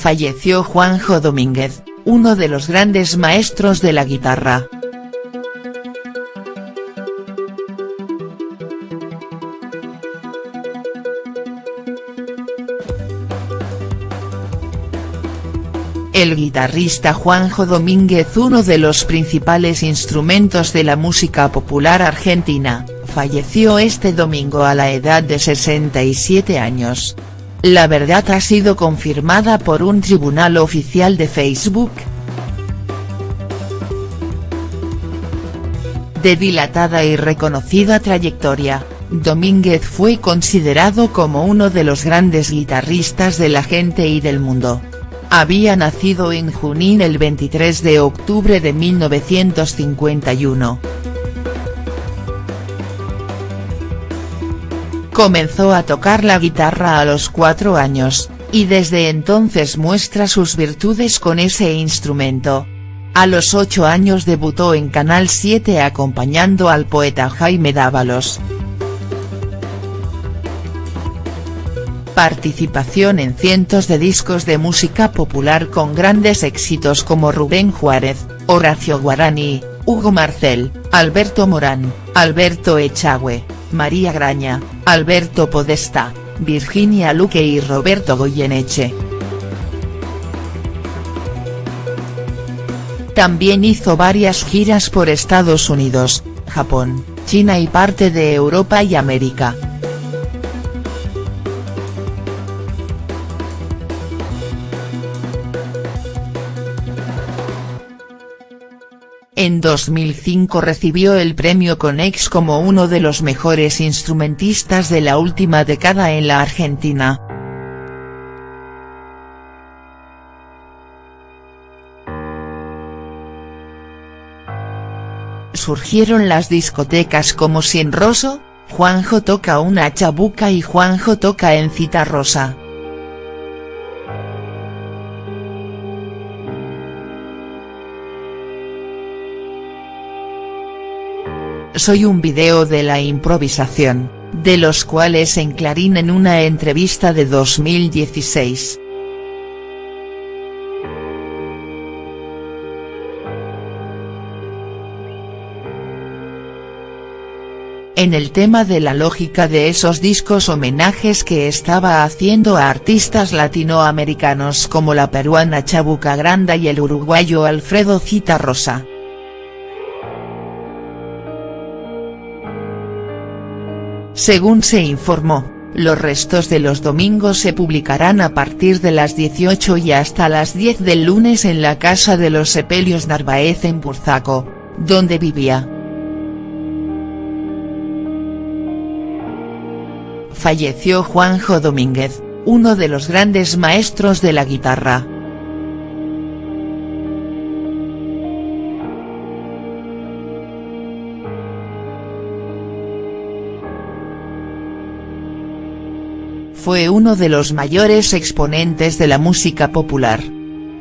falleció Juanjo Domínguez, uno de los grandes maestros de la guitarra. El guitarrista Juanjo Domínguez uno de los principales instrumentos de la música popular argentina, falleció este domingo a la edad de 67 años. La verdad ha sido confirmada por un tribunal oficial de Facebook. De dilatada y reconocida trayectoria, Domínguez fue considerado como uno de los grandes guitarristas de la gente y del mundo. Había nacido en Junín el 23 de octubre de 1951. Comenzó a tocar la guitarra a los cuatro años, y desde entonces muestra sus virtudes con ese instrumento. A los ocho años debutó en Canal 7 acompañando al poeta Jaime Dávalos. participación en cientos de discos de música popular con grandes éxitos como Rubén Juárez, Horacio Guarani, Hugo Marcel, Alberto Morán, Alberto Echagüe, María Graña, Alberto Podesta, Virginia Luque y Roberto Goyeneche. También hizo varias giras por Estados Unidos, Japón, China y parte de Europa y América. En 2005 recibió el premio Conex como uno de los mejores instrumentistas de la última década en la Argentina. Surgieron las discotecas como Sin Roso, Juanjo toca una chabuca y Juanjo toca en Cita Rosa. Soy un video de la improvisación, de los cuales en Clarín en una entrevista de 2016. en el tema de la lógica de esos discos homenajes que estaba haciendo a artistas latinoamericanos como la peruana Chabuca Granda y el uruguayo Alfredo Cita Rosa. Según se informó, los restos de los domingos se publicarán a partir de las 18 y hasta las 10 del lunes en la casa de los Sepelios Narváez en Burzaco, donde vivía. Falleció Juanjo Domínguez, uno de los grandes maestros de la guitarra. Fue uno de los mayores exponentes de la música popular.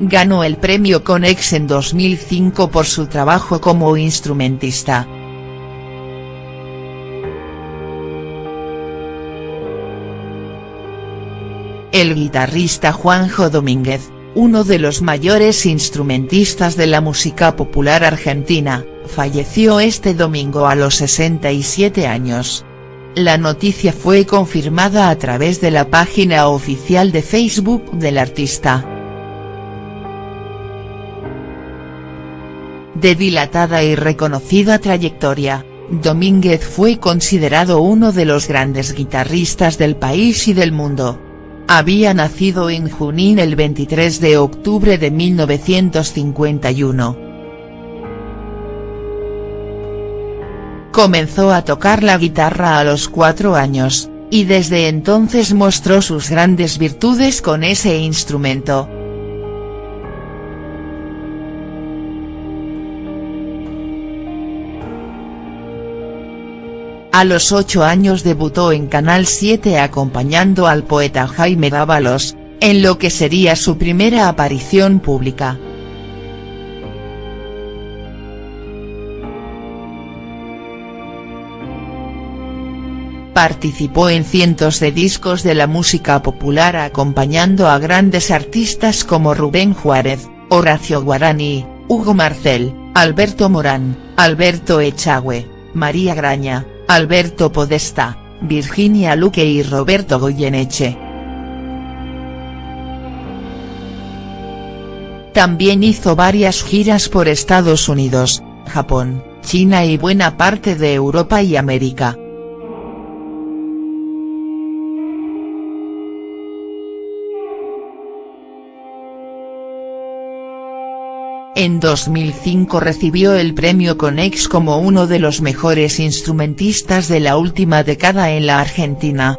Ganó el premio Conex en 2005 por su trabajo como instrumentista. El guitarrista Juanjo Domínguez, uno de los mayores instrumentistas de la música popular argentina, falleció este domingo a los 67 años. La noticia fue confirmada a través de la página oficial de Facebook del artista. De dilatada y reconocida trayectoria, Domínguez fue considerado uno de los grandes guitarristas del país y del mundo. Había nacido en Junín el 23 de octubre de 1951. Comenzó a tocar la guitarra a los cuatro años, y desde entonces mostró sus grandes virtudes con ese instrumento. A los ocho años debutó en Canal 7 acompañando al poeta Jaime Dávalos, en lo que sería su primera aparición pública. Participó en cientos de discos de la música popular acompañando a grandes artistas como Rubén Juárez, Horacio Guarani, Hugo Marcel, Alberto Morán, Alberto Echagüe, María Graña, Alberto Podesta, Virginia Luque y Roberto Goyeneche. También hizo varias giras por Estados Unidos, Japón, China y buena parte de Europa y América. En 2005 recibió el premio Conex como uno de los mejores instrumentistas de la última década en la Argentina.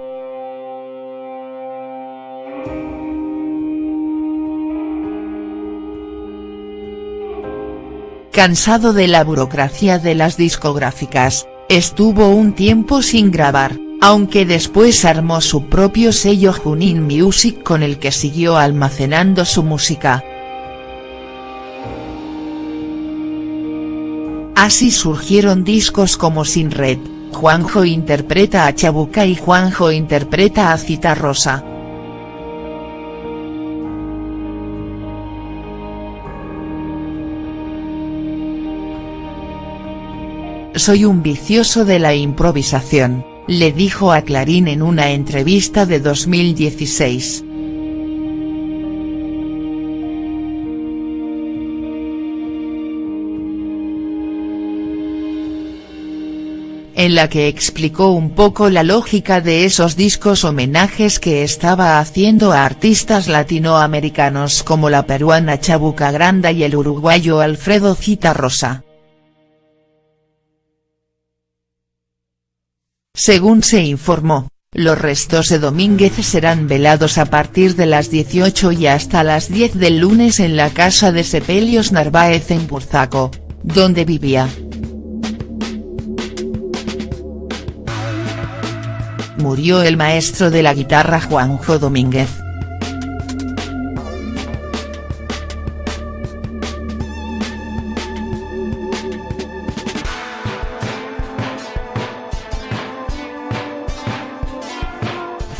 Cansado de la burocracia de las discográficas, estuvo un tiempo sin grabar, aunque después armó su propio sello Junin Music con el que siguió almacenando su música. Así surgieron discos como Sin Red, Juanjo interpreta a Chabuca y Juanjo interpreta a Cita Rosa. Soy un vicioso de la improvisación, le dijo a Clarín en una entrevista de 2016. En la que explicó un poco la lógica de esos discos homenajes que estaba haciendo a artistas latinoamericanos como la peruana Chabuca Granda y el uruguayo Alfredo Rosa. Según se informó, los restos de Domínguez serán velados a partir de las 18 y hasta las 10 del lunes en la casa de Sepelios Narváez en Burzaco, donde vivía. Murió el maestro de la guitarra Juanjo Domínguez.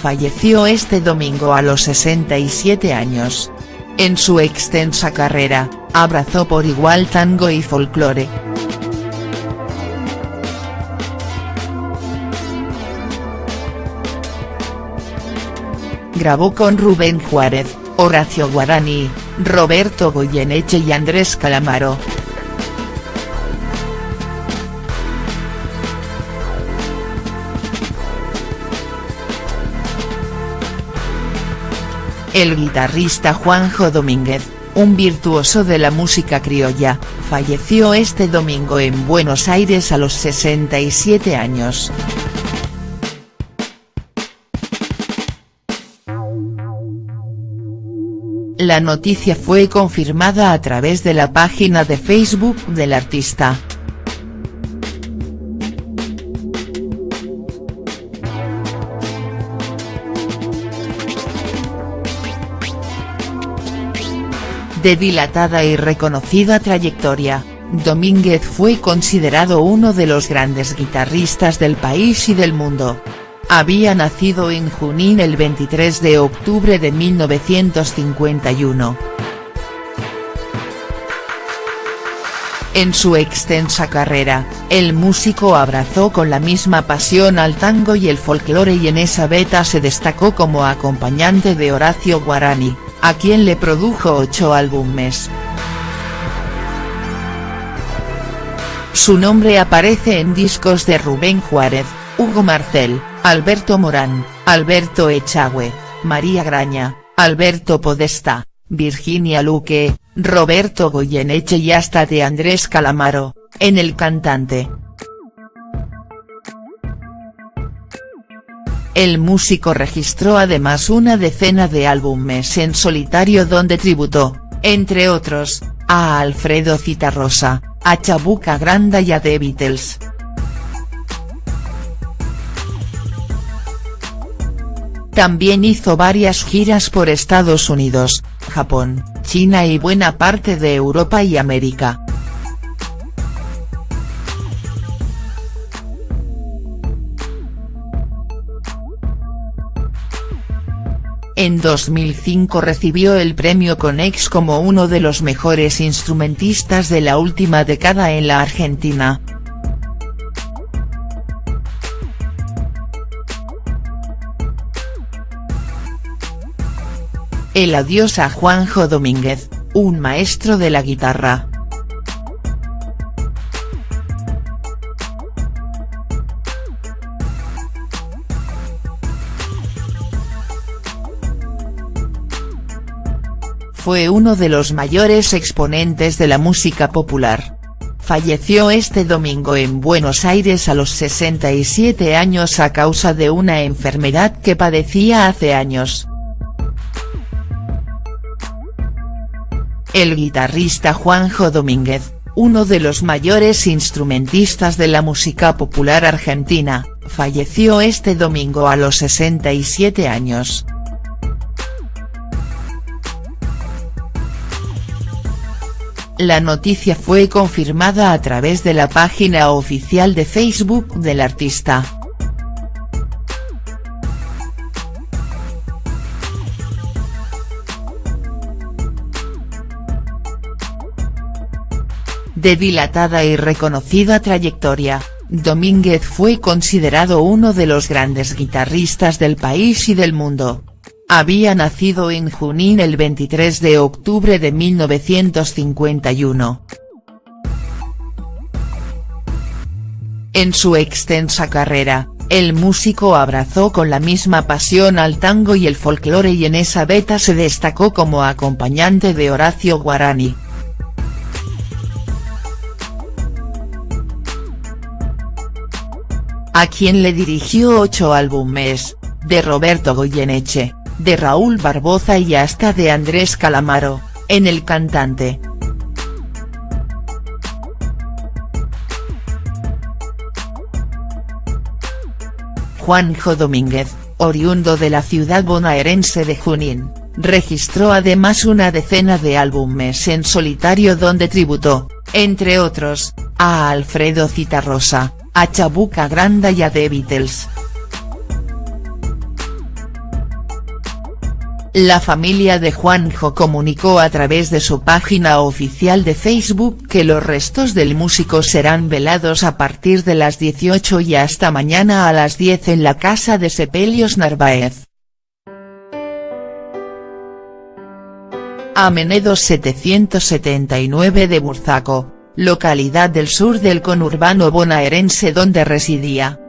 Falleció este domingo a los 67 años. En su extensa carrera, abrazó por igual tango y folclore. Grabó con Rubén Juárez, Horacio Guarani, Roberto Goyeneche y Andrés Calamaro. El guitarrista Juanjo Domínguez, un virtuoso de la música criolla, falleció este domingo en Buenos Aires a los 67 años. La noticia fue confirmada a través de la página de Facebook del artista. De dilatada y reconocida trayectoria, Domínguez fue considerado uno de los grandes guitarristas del país y del mundo. Había nacido en Junín el 23 de octubre de 1951. En su extensa carrera, el músico abrazó con la misma pasión al tango y el folclore y en esa beta se destacó como acompañante de Horacio Guarani, a quien le produjo ocho álbumes. Su nombre aparece en discos de Rubén Juárez, Hugo Marcel, Alberto Morán, Alberto Echagüe, María Graña, Alberto Podesta, Virginia Luque, Roberto Goyeneche y hasta de Andrés Calamaro, en El Cantante. El músico registró además una decena de álbumes en solitario donde tributó, entre otros, a Alfredo Citarrosa, a Chabuca Granda y a The Beatles. También hizo varias giras por Estados Unidos, Japón, China y buena parte de Europa y América. En 2005 recibió el premio Conex como uno de los mejores instrumentistas de la última década en la Argentina. El adiós a Juanjo Domínguez, un maestro de la guitarra. Fue uno de los mayores exponentes de la música popular. Falleció este domingo en Buenos Aires a los 67 años a causa de una enfermedad que padecía hace años. El guitarrista Juanjo Domínguez, uno de los mayores instrumentistas de la música popular argentina, falleció este domingo a los 67 años. La noticia fue confirmada a través de la página oficial de Facebook del artista. De dilatada y reconocida trayectoria, Domínguez fue considerado uno de los grandes guitarristas del país y del mundo. Había nacido en Junín el 23 de octubre de 1951. En su extensa carrera, el músico abrazó con la misma pasión al tango y el folclore y en esa beta se destacó como acompañante de Horacio Guarani. A quien le dirigió ocho álbumes, de Roberto Goyeneche de Raúl Barboza y hasta de Andrés Calamaro, en El Cantante. Juanjo Domínguez, oriundo de la ciudad bonaerense de Junín, registró además una decena de álbumes en solitario donde tributó, entre otros, a Alfredo Citarrosa, a Chabuca Granda y a The Beatles. La familia de Juanjo comunicó a través de su página oficial de Facebook que los restos del músico serán velados a partir de las 18 y hasta mañana a las 10 en la casa de Sepelios Narváez. Amenedo 779 de Burzaco, localidad del sur del conurbano bonaerense donde residía.